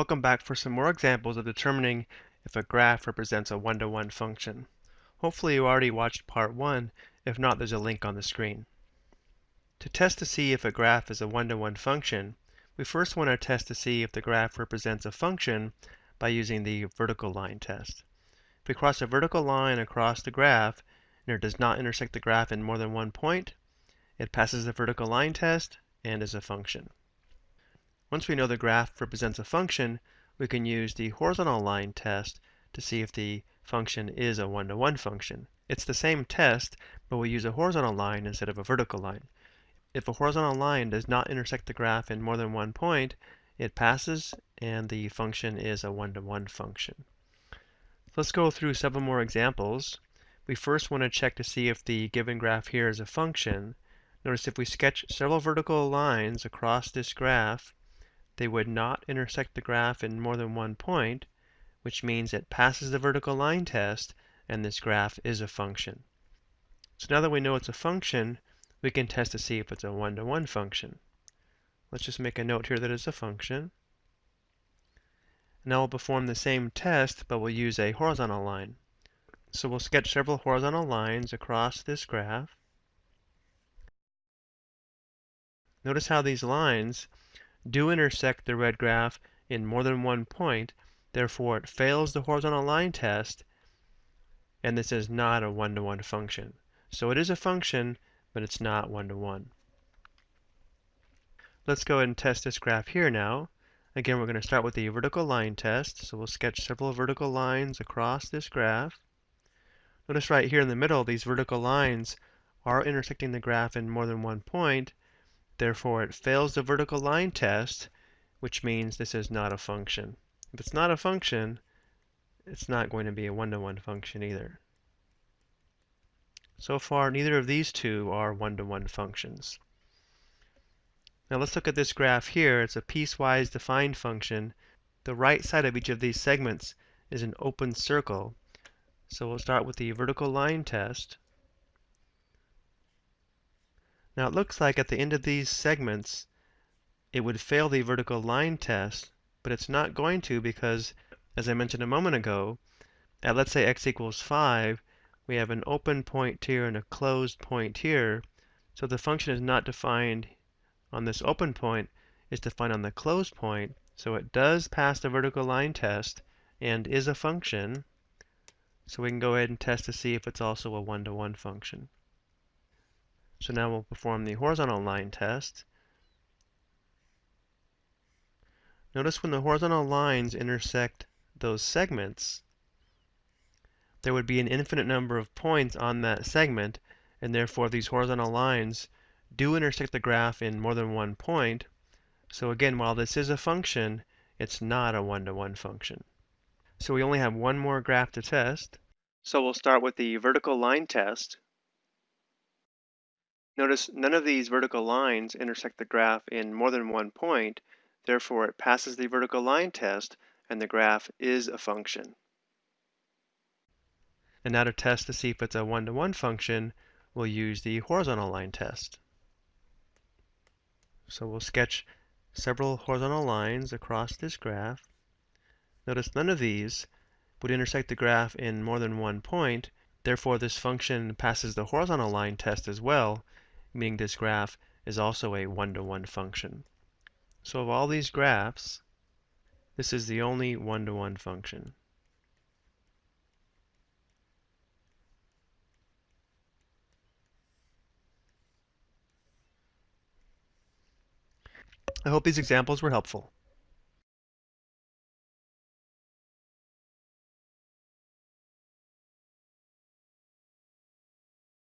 Welcome back for some more examples of determining if a graph represents a one-to-one -one function. Hopefully you already watched part one. If not, there's a link on the screen. To test to see if a graph is a one-to-one -one function, we first want to test to see if the graph represents a function by using the vertical line test. If we cross a vertical line across the graph and it does not intersect the graph in more than one point, it passes the vertical line test and is a function. Once we know the graph represents a function, we can use the horizontal line test to see if the function is a one-to-one -one function. It's the same test, but we use a horizontal line instead of a vertical line. If a horizontal line does not intersect the graph in more than one point, it passes and the function is a one-to-one -one function. Let's go through several more examples. We first want to check to see if the given graph here is a function. Notice if we sketch several vertical lines across this graph, they would not intersect the graph in more than one point, which means it passes the vertical line test and this graph is a function. So now that we know it's a function, we can test to see if it's a one-to-one -one function. Let's just make a note here that it's a function. Now we'll perform the same test, but we'll use a horizontal line. So we'll sketch several horizontal lines across this graph. Notice how these lines do intersect the red graph in more than one point, therefore it fails the horizontal line test, and this is not a one-to-one -one function. So it is a function, but it's not one-to-one. -one. Let's go ahead and test this graph here now. Again, we're going to start with the vertical line test. So we'll sketch several vertical lines across this graph. Notice right here in the middle, these vertical lines are intersecting the graph in more than one point, Therefore, it fails the vertical line test, which means this is not a function. If it's not a function, it's not going to be a one-to-one -one function either. So far, neither of these two are one-to-one -one functions. Now let's look at this graph here. It's a piecewise defined function. The right side of each of these segments is an open circle. So we'll start with the vertical line test. Now it looks like at the end of these segments it would fail the vertical line test, but it's not going to because, as I mentioned a moment ago, at let's say x equals 5, we have an open point here and a closed point here. So the function is not defined on this open point, it's defined on the closed point. So it does pass the vertical line test and is a function. So we can go ahead and test to see if it's also a one-to-one -one function. So now we'll perform the horizontal line test. Notice when the horizontal lines intersect those segments, there would be an infinite number of points on that segment, and therefore these horizontal lines do intersect the graph in more than one point. So again, while this is a function, it's not a one-to-one -one function. So we only have one more graph to test. So we'll start with the vertical line test. Notice none of these vertical lines intersect the graph in more than one point, therefore it passes the vertical line test and the graph is a function. And now to test to see if it's a one-to-one -one function, we'll use the horizontal line test. So we'll sketch several horizontal lines across this graph. Notice none of these would intersect the graph in more than one point, therefore this function passes the horizontal line test as well, meaning this graph is also a one-to-one -one function. So of all these graphs, this is the only one-to-one -one function. I hope these examples were helpful.